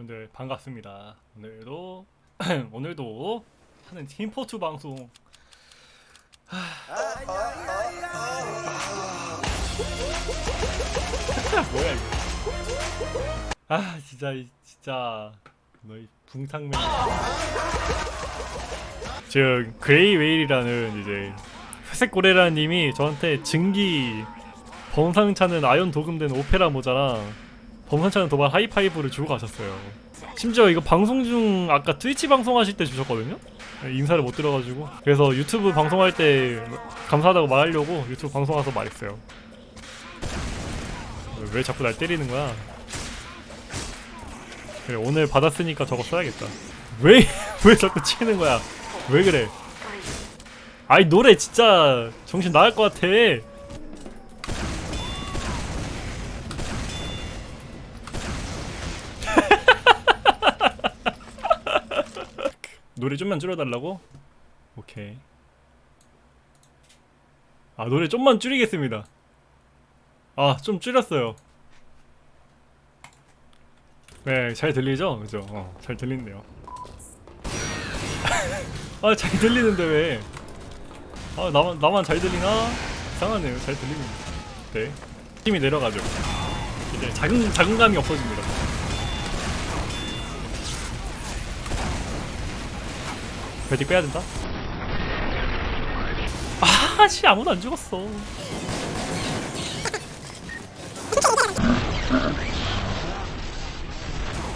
여러분들 반갑습니다. 오늘도 오늘도 하는 팀포트 방송. 하... 뭐야 이거? 아 진짜 이- 진짜 너희 붕상맨. 지금 그레이 웨일이라는 이제 회색 고래라님이 저한테 증기 범상찮은 아연 도금된 오페라 모자랑 범상찮은 도발 하이파이브를 주고 가셨어요. 심지어 이거 방송 중 아까 트위치 방송하실 때 주셨거든요. 인사를 못 드려가지고 그래서 유튜브 방송할 때 감사하다고 말하려고 유튜브 방송 와서 말했어요. 왜 자꾸 날 때리는 거야? 그래 오늘 받았으니까 저거 써야겠다. 왜 왜 자꾸 치는 거야? 왜 그래? 아이 노래 진짜 정신 나갈 것 같아. 노래 좀만 줄여달라고? 오케이. 아 노래 좀만 줄이겠습니다. 아 좀 줄였어요. 네, 잘 들리죠? 그죠? 어, 잘 들린대요. 아, 잘 들리는데 왜? 아, 나만 나만 잘 들리나? 이상하네요. 잘 들리는데. 네. 힘이 내려가죠. 이제 자긍 자긍감이 없어집니다. 베디 빼야 된다. 아, 씨 아무도 안 죽었어.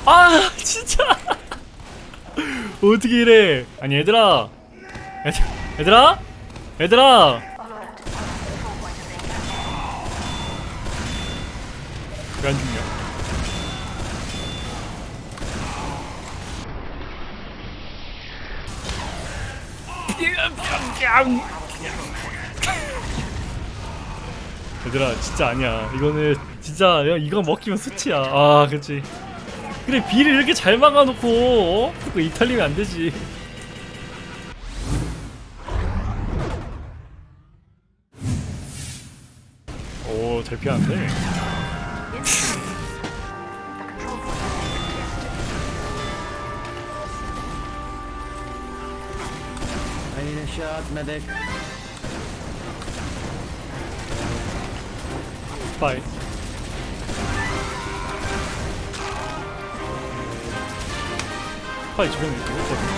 아, 진짜. 어떻게 이래? 아니 얘들아, 얘들, 얘들아, 얘들아. 왜안 죽 냐? 얘들아 진짜 아니야. 이거는 진짜 야, 이거 먹히면 수치야. 아 그치 그래 비를 이렇게 잘 막아놓고 어? 이탈리면 안 되지. 오 잘 피하는데 İnşaat medek. Fight. Fight, ben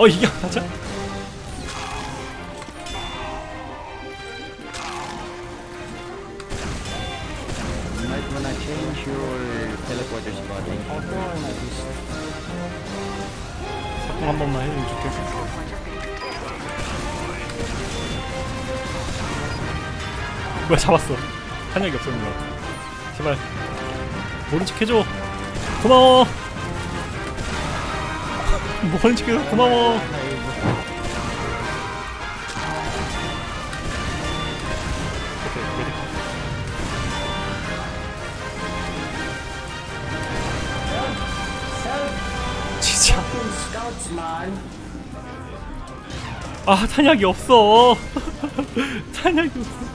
어 이게 맞아? 사건 한 번만 해주면 좋겠어 뭐야 잡았어 것 같아 제발 모른 척 해줘 고마워 모른 척 해줘 고마워. 진짜. 아 탄약이 없어. 탄약이 없어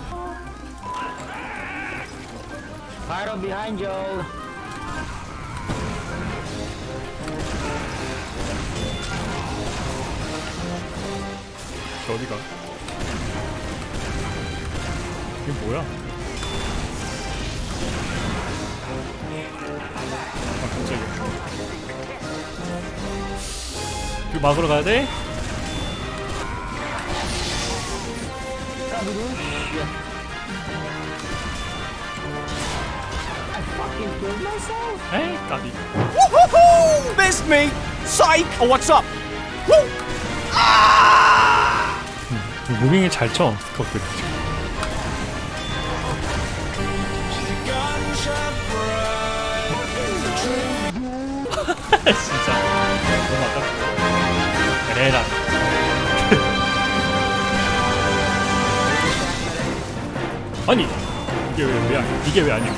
저 어디가 이게 뭐야 아 깜짝이야 그 막으러 가야 돼? 에이 까비! Missed me! Psych! Oh, what's up? Woo! 무빙이 잘 쳐 스커트 진짜 너무 아깝다 에라 아니 이게 왜, 왜 아니- 이게 왜 아니야?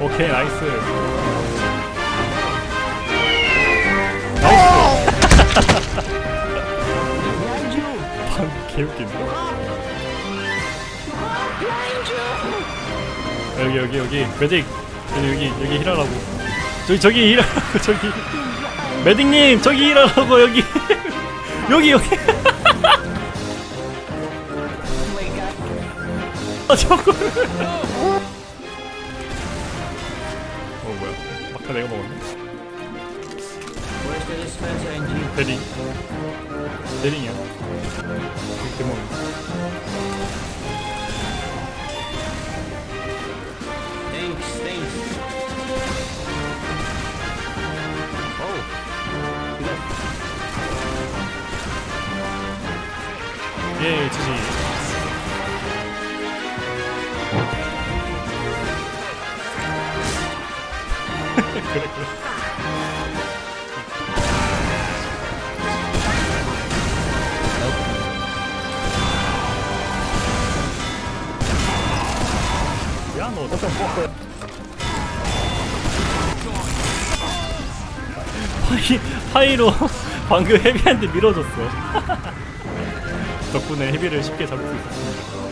오케이 nice. nice. 방 개웃긴데. 여기 여기 여기 medic 여기 여기 여기 heal하라고. 저기 저기 heal하라고 저기. medic님 저기 heal하라고 여기 여기 여기. 아 저거. 어 뭐야? 막타 내가 먹었네. Where's the dispenser engine? 대링. 대링이야. 대먹. Thanks, thanks. Oh. Look. 예 지지. 그래 그래. 하이, 하이로 방금 헤비한테 밀어줬어. 덕분에 헤비를 쉽게 잡을 수 있었습니다.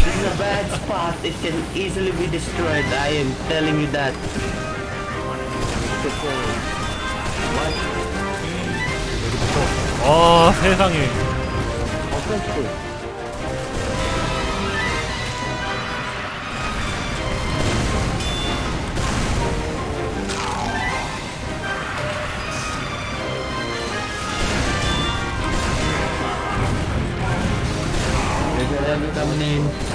This is a bad spot. It can easily be destroyed. I am telling you that. What? 아, 세상에. There's a level coming in.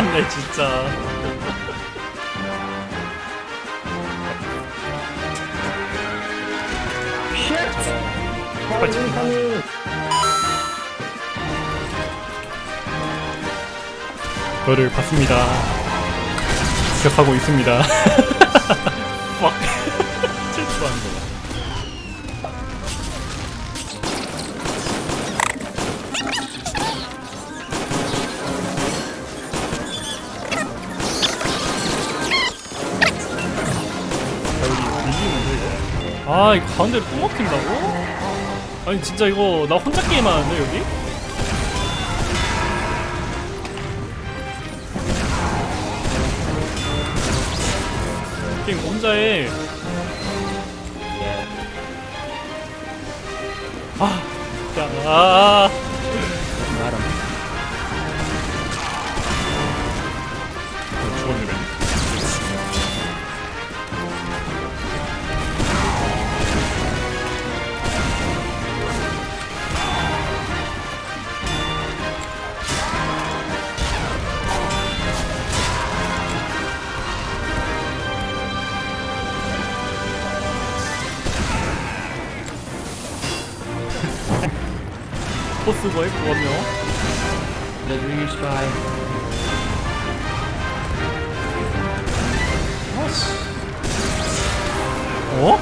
참네, 진짜. Incoming! 너를 봤습니다. 기억하고 있습니다. 막 질투하는 거. 아, 이 가운데를 또 먹힌다고? 아니 진짜 이거 나 혼자 게임하는데 여기? 게임 혼자 해. 아, 야, 아, 쓰고 했거든요 아씨 어?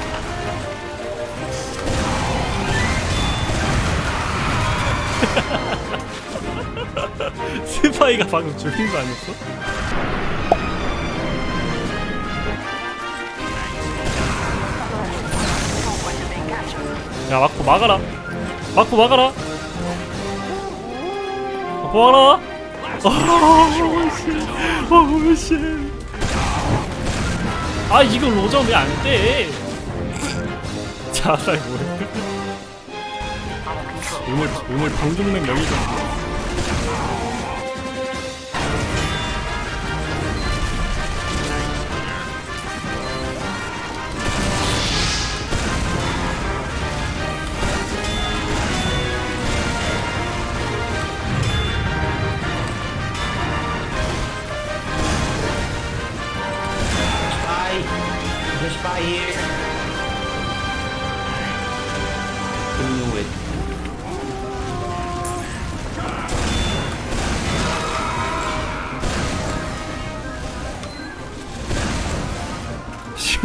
스파이가 방금 죽인 거 아니었어? 야 마코 막아라 마코 막아라 마코 막아라 어우씨. 아 이거 로저 왜 안돼? 자살 뭐야 오늘 오늘 방종맥 명이죠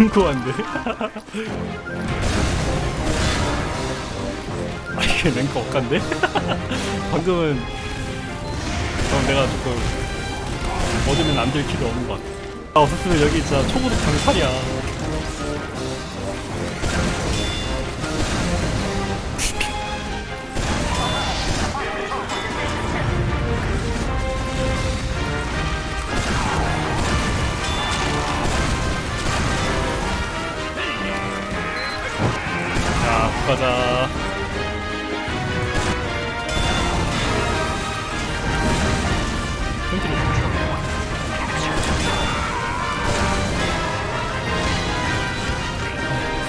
신고한데? 아 이게 랭크 억간데? 방금은 그럼 내가 조금 얻으면 안될 길이 없는 것 같아. 아 없었으면 여기 진짜 초고속 강탈이야 가자. 컨트롤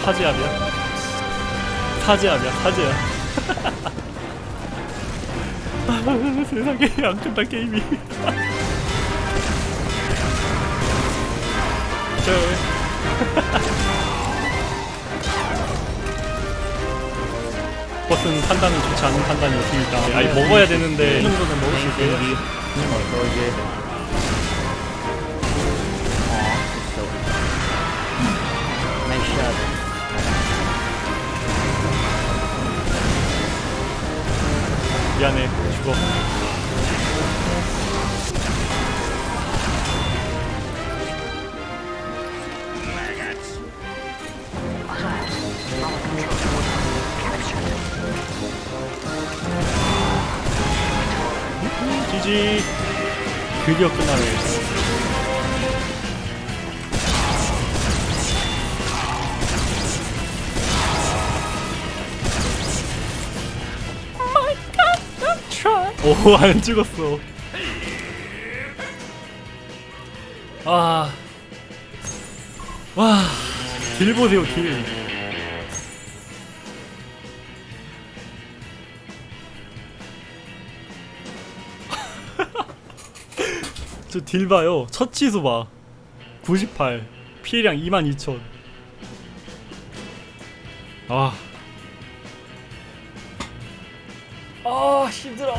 사제압이야? 사제압이야 사제압 세상에 안 끝나 게임이. 저 버스는 판단은 좋지 않은 판단이었습니다. 아니 먹어야 되는데. 이 정도는 먹을 수 있게요 Nice shot. 미안해 죽어 지지 드디어 끝나네 오, 안 죽었어. 아. 와. 딜 보세요, 딜. 저 딜 봐요. 첫 치수 봐. 98. 피해량 22,000. 아. 아, 힘들어.